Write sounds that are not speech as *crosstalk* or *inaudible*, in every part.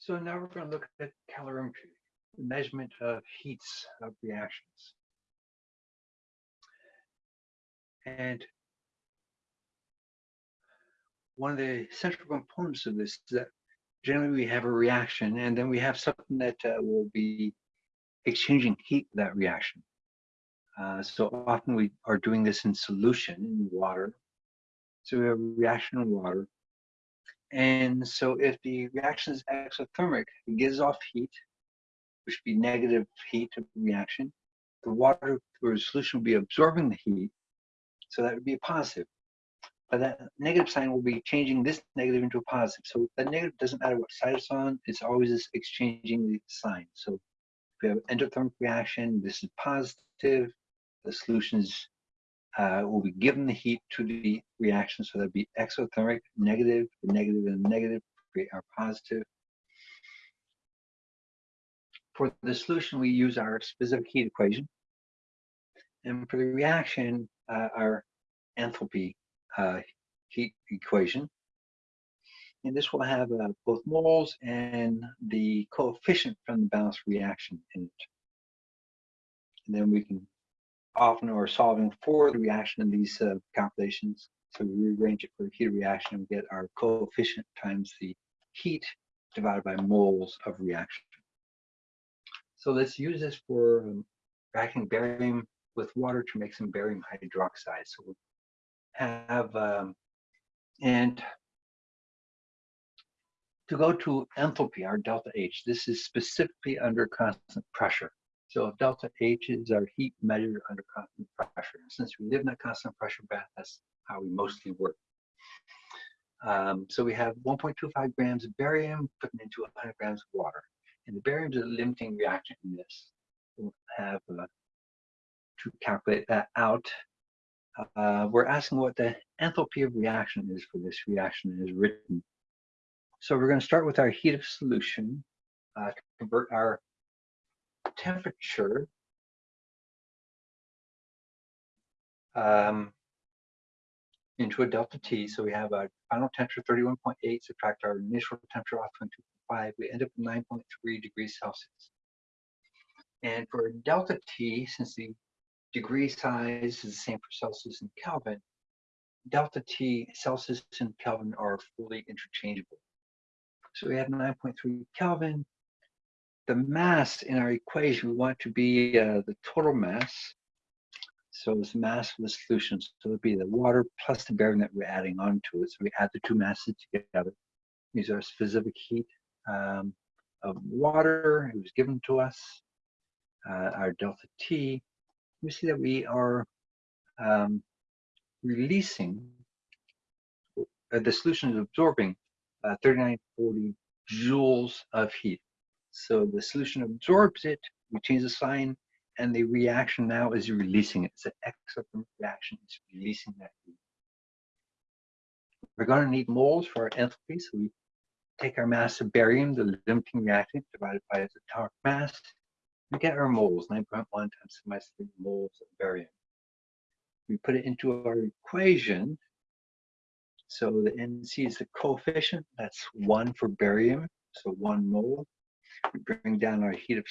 So now we're going to look at calorimetry, the measurement of heats of reactions. And one of the central components of this is that generally we have a reaction and then we have something that uh, will be exchanging heat with that reaction. Uh, so often we are doing this in solution in water. So we have a reaction in water. And so if the reaction is exothermic, it gives off heat, which would be negative heat of the reaction. The water or the solution will be absorbing the heat, so that would be a positive. But that negative sign will be changing this negative into a positive. So that negative doesn't matter what side it's on, it's always exchanging the sign. So if we have an endothermic reaction, this is positive, the solutions uh, will be given the heat to the reaction. So that'd be exothermic, negative, and negative are positive. For the solution, we use our specific heat equation. And for the reaction, uh, our enthalpy uh, heat equation. And this will have uh, both moles and the coefficient from the balanced reaction in it. And then we can often are solving for the reaction in these uh, calculations. So we rearrange it for a heat reaction and get our coefficient times the heat divided by moles of reaction. So let's use this for um, reacting barium with water to make some barium hydroxide. So we'll have, um, and to go to enthalpy, our delta H, this is specifically under constant pressure. So if delta H is our heat measured under constant pressure. Since we live in a constant pressure bath, that's how we mostly work. Um, so we have 1.25 grams of barium put into 100 grams of water. And the barium is a limiting reactant in this. We'll have uh, to calculate that out. Uh, we're asking what the enthalpy of reaction is for this reaction is written. So we're going to start with our heat of solution uh, to convert our temperature um, into a delta T. So we have a final temperature 31.8, subtract our initial temperature off 22.5, we end up with 9.3 degrees Celsius. And for delta T, since the degree size is the same for Celsius and Kelvin, delta T, Celsius and Kelvin are fully interchangeable. So we have 9.3 Kelvin the mass in our equation, we want to be uh, the total mass. So it's mass of the solution. So it would be the water plus the barium that we're adding onto it. So we add the two masses together. These are specific heat um, of water. It was given to us. Uh, our delta T. We see that we are um, releasing, uh, the solution is absorbing uh, 3940 joules of heat. So the solution absorbs it, we change the sign, and the reaction now is releasing it. It's an exothermic reaction, it's releasing that heat. We're going to need moles for our enthalpy, so we take our mass of barium, the limiting reactant, divided by its atomic mass, we get our moles, 9.1 times 10 minus 3 moles of barium. We put it into our equation. So the NC is the coefficient, that's 1 for barium, so 1 mole. We bring down our heat of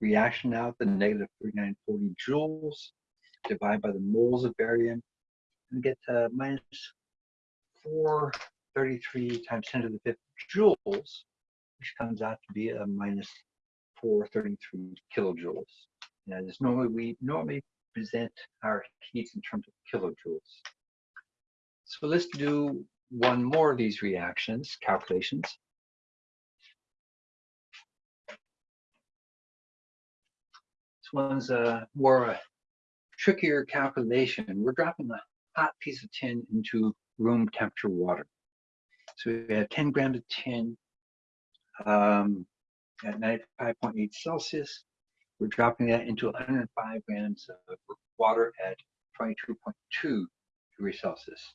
reaction now the negative 3940 joules, divide by the moles of barium, and get to minus 433 times 10 to the fifth joules, which comes out to be a minus 433 kilojoules. And as normally we normally present our heats in terms of kilojoules. So let's do one more of these reactions, calculations. One's a more a trickier calculation. We're dropping a hot piece of tin into room temperature water. So we have 10 grams of tin um, at 95.8 Celsius. We're dropping that into 105 grams of water at 22.2 degrees Celsius.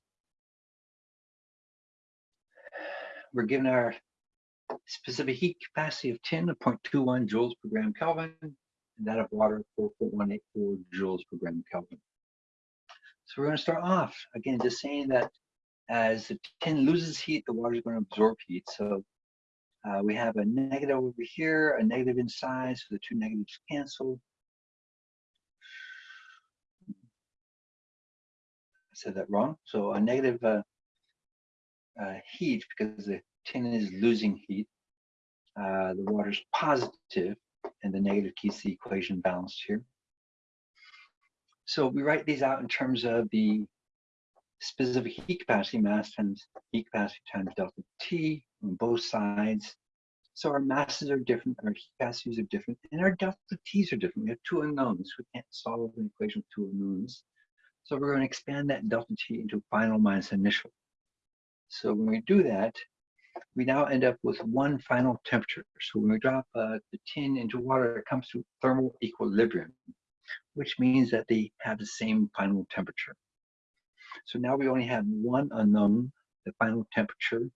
We're given our specific heat capacity of tin of 0.21 joules per gram Kelvin and that of water 4.184 joules per gram Kelvin. So we're going to start off again just saying that as the tin loses heat, the water is going to absorb heat. So Uh, we have a negative over here, a negative inside, so the two negatives cancel. I said that wrong. So a negative uh, uh, heat because the tin is losing heat. Uh, the is positive and the negative keeps the equation balanced here. So we write these out in terms of the specific heat capacity mass times heat capacity times delta T on both sides. So our masses are different, our heat capacities are different, and our delta T's are different. We have two unknowns. We can't solve an equation with two unknowns. So we're going to expand that delta T into final minus initial. So when we do that, we now end up with one final temperature. So when we drop uh, the tin into water, it comes to thermal equilibrium, which means that they have the same final temperature. So now we only have one unknown, the final temperature.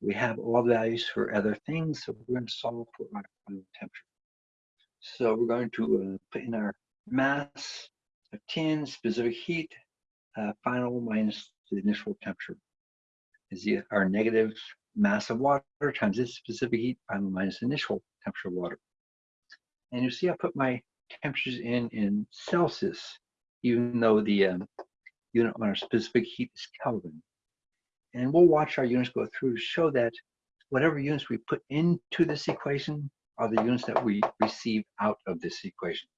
We have all values for other things, so we're going to solve for our final temperature. So we're going to uh, put in our mass of tin, specific heat, uh, final minus the initial temperature is the, our negative mass of water times its specific heat minus initial temperature of water. And you see I put my temperatures in in Celsius, even though the um, unit on our specific heat is Kelvin. And we'll watch our units go through to show that whatever units we put into this equation are the units that we receive out of this equation.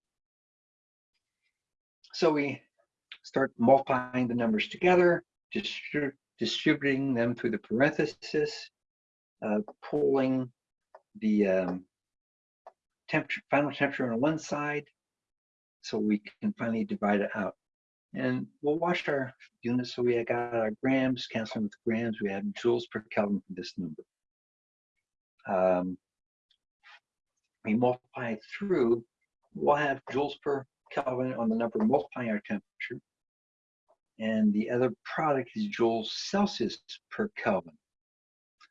So we start multiplying the numbers together, distribute distributing them through the parenthesis, uh, pulling the um, temperature, final temperature on one side, so we can finally divide it out. And we'll watch our units. So we got our grams, canceling with grams. We have joules per Kelvin for this number. Um, we multiply through, we'll have joules per Kelvin on the number multiplying our temperature and the other product is joules Celsius per Kelvin.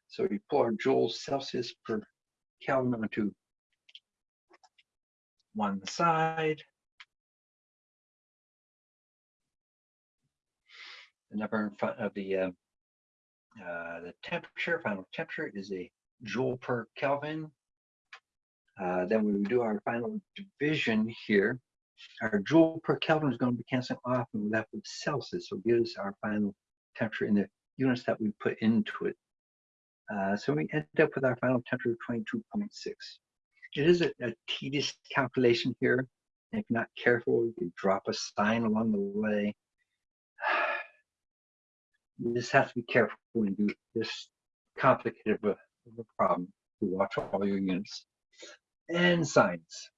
So we pull our joules Celsius per Kelvin onto one side. The number in front of the uh, uh, the temperature, final temperature is a joule per Kelvin. Uh, then we do our final division here our joule per Kelvin is going to be canceling off and we're left with Celsius. So gives our final temperature in the units that we put into it. Uh, so we end up with our final temperature of 22.6. It is a, a tedious calculation here. And if you're not careful, you can drop a sign along the way. *sighs* You just have to be careful when you do this complicated of a, of a problem to watch all your units and signs.